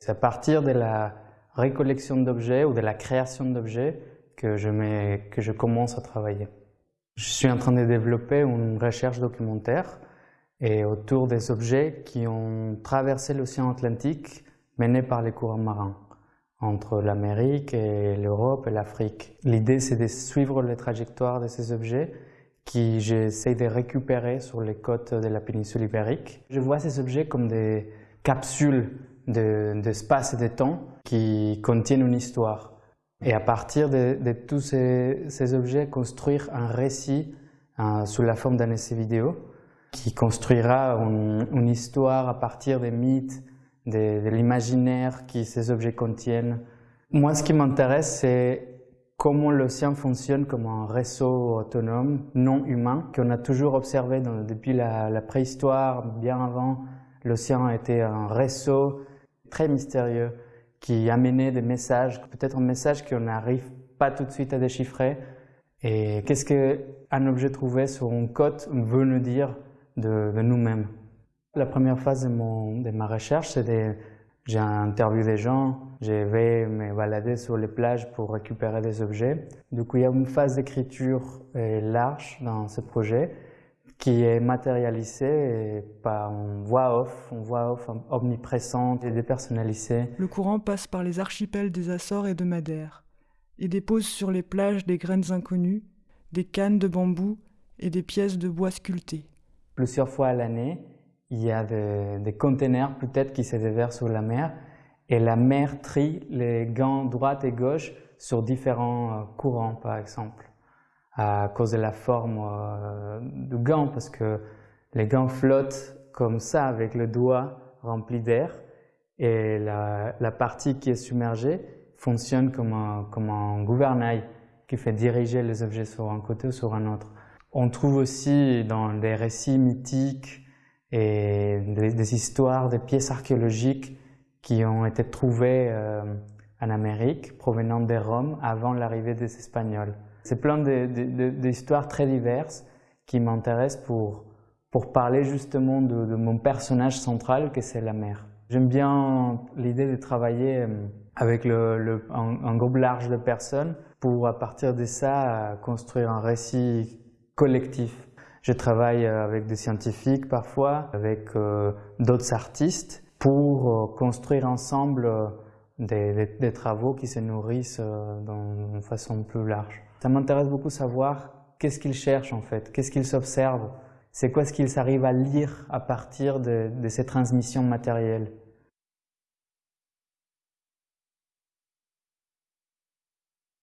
C'est à partir de la récollection d'objets ou de la création d'objets que je, commence à travailler. Je suis en train de développer une recherche documentaire et autour des objets qui ont traversé l'océan Atlantique menés par les courants marins entre l'Amérique et l'Europe et l'Afrique. L'idée c'est de suivre les trajectoires de ces objets qui j'essaie de récupérer sur les côtes de la péninsule ibérique. Je vois ces objets comme des capsules d'espace de, et de temps qui contiennent une histoire. Et à partir de, tous ces, objets, construire un récit euh, sous la forme d'un essai vidéo qui construira une, histoire à partir des mythes, de, l'imaginaire que ces objets contiennent. Moi, ce qui m'intéresse, c'est comment l'océan fonctionne comme un réseau autonome, non humain, qu'on a toujours observé depuis la, préhistoire, bien avant. L'océan était un réseau très mystérieux qui amenait des messages, peut-être un message qu'on n'arrive pas tout de suite à déchiffrer. Et qu'est-ce qu'un objet trouvé sur une côte veut nous dire de, nous-mêmes La première phase de, de ma recherche, c'est j'ai interviewé des gens, je vais me balader sur les plages pour récupérer des objets. Du coup, il y a une phase d'écriture euh, large dans ce projet qui est matérialisé par une voix off, une voix off omniprésente et dépersonnalisée. Le courant passe par les archipels des Açores et de Madère et dépose sur les plages des graines inconnues, des cannes de bambou et des pièces de bois sculptées. Plusieurs fois à l'année, il y a des, des containers peut-être qui se déversent sur la mer et la mer trie les gants droite et gauche sur différents euh, courants par exemple à cause de la forme euh, du gant, parce que les gants flottent comme ça avec le doigt rempli d'air et la, la, partie qui est submergée fonctionne comme un, comme un gouvernail qui fait diriger les objets sur un côté ou sur un autre. On trouve aussi dans des récits mythiques et des, histoires, des pièces archéologiques qui ont été trouvées euh, en Amérique provenant des Roms avant l'arrivée des Espagnols. C'est plein d'histoires très diverses qui m'intéressent pour, pour parler justement de, mon personnage central, que c'est la mer. J'aime bien l'idée de travailler euh, avec le, un, groupe large de personnes pour, à partir de ça, construire un récit collectif. Je travaille avec des scientifiques parfois, avec euh, d'autres artistes, pour euh, construire ensemble des, travaux qui se nourrissent d'une façon plus large. Ça m'intéresse beaucoup savoir qu'est-ce qu'ils cherchent en fait, qu'est-ce qu'ils s'observent, c'est quoi ce qu'ils arrivent à lire à partir de ces transmissions matérielles?